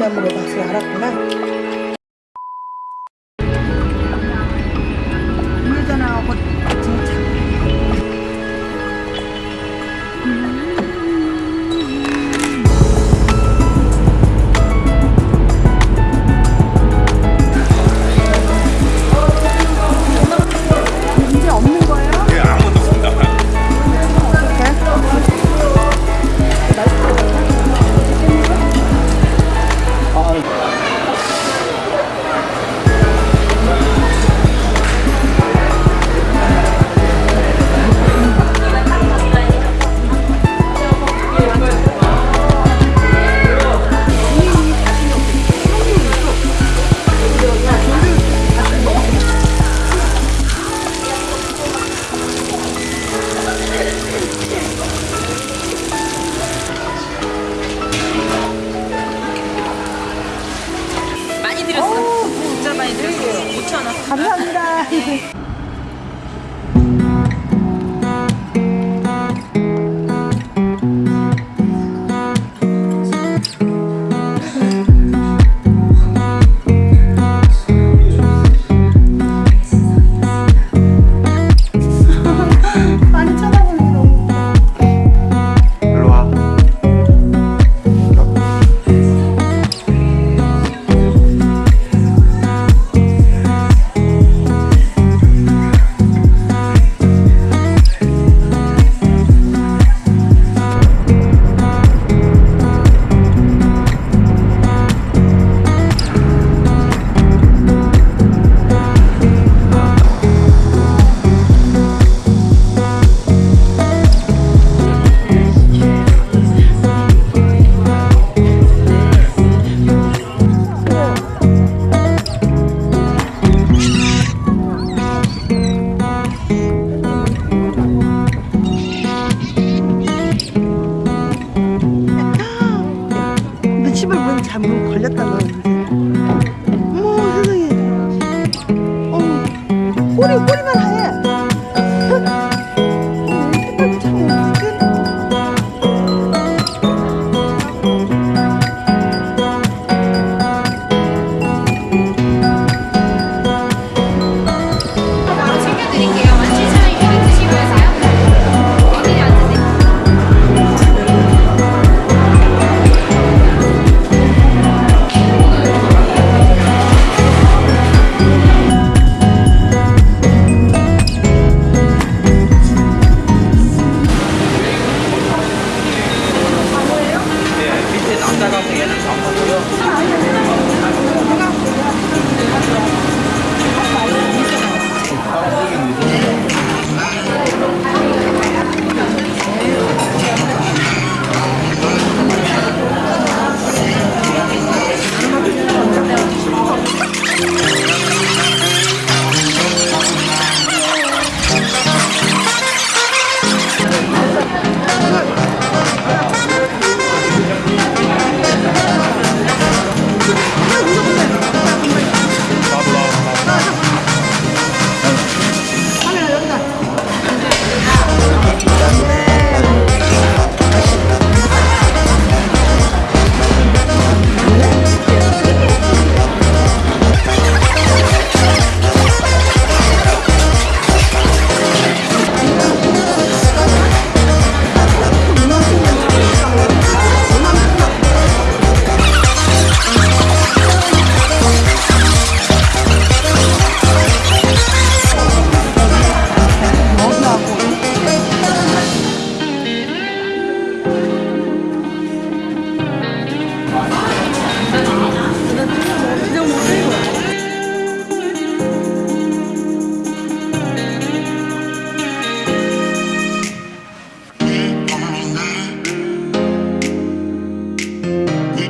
memang mengubah selera karena 감사합니다. 네. 시발 문 잠금 걸렸다고 어머 세상에. 어, 꼬리 꼬리만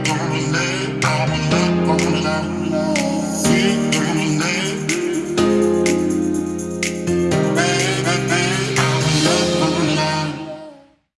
Don't let, don't let, won't let, won't let.